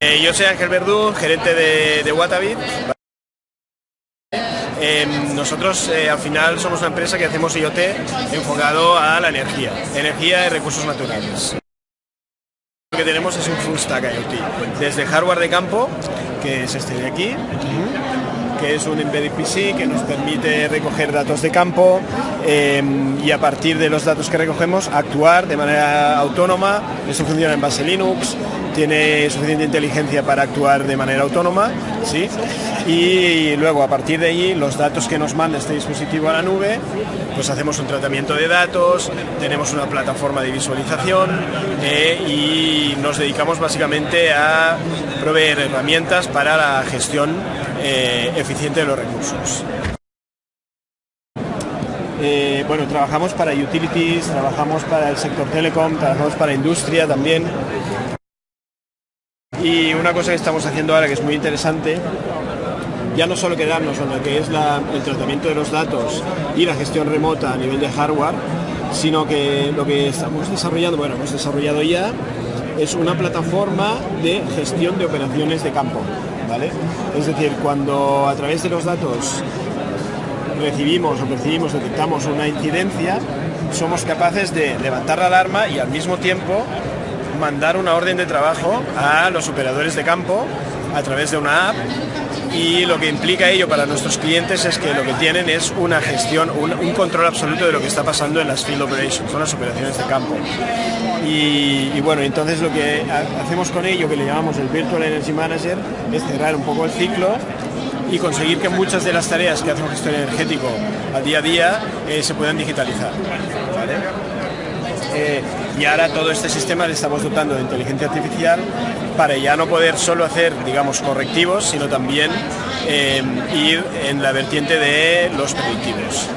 Eh, yo soy Ángel Verdú, gerente de, de. Eh, nosotros eh, al final somos una empresa que hacemos IoT enfocado a la energía, energía y recursos naturales. Lo que tenemos es un full stack IoT, desde hardware de campo, que es este de aquí, que es un embedded PC que nos permite recoger datos de campo eh, y a partir de los datos que recogemos actuar de manera autónoma. Eso funciona en base Linux, tiene suficiente inteligencia para actuar de manera autónoma, ¿sí? Y luego a partir de allí los datos que nos manda este dispositivo a la nube, pues hacemos un tratamiento de datos, tenemos una plataforma de visualización eh, y nos dedicamos básicamente a proveer herramientas para la gestión eh, eficiente de los recursos. Eh, bueno, trabajamos para utilities, trabajamos para el sector telecom, trabajamos para industria también. Y una cosa que estamos haciendo ahora que es muy interesante, ya no solo quedarnos en lo que es el tratamiento de los datos y la gestión remota a nivel de hardware, sino que lo que estamos desarrollando, bueno, hemos desarrollado ya, es una plataforma de gestión de operaciones de campo, ¿vale? Es decir, cuando a través de los datos recibimos o percibimos, detectamos una incidencia, somos capaces de levantar la alarma y al mismo tiempo mandar una orden de trabajo a los operadores de campo a través de una app y lo que implica ello para nuestros clientes es que lo que tienen es una gestión, un, control absoluto de lo que está pasando en las field operations, son las operaciones de campo. Y, bueno, entonces lo que ha- hacemos con ello, que le llamamos el Virtual Energy Manager, es cerrar un poco el ciclo y conseguir que muchas de las tareas que hace un gestor energético al día a día eh, se puedan digitalizar. ¿vale? Eh, y ahora todo este sistema le estamos dotando de inteligencia artificial para ya no poder solo hacer, digamos, correctivos, sino también eh, ir en la vertiente de los predictivos.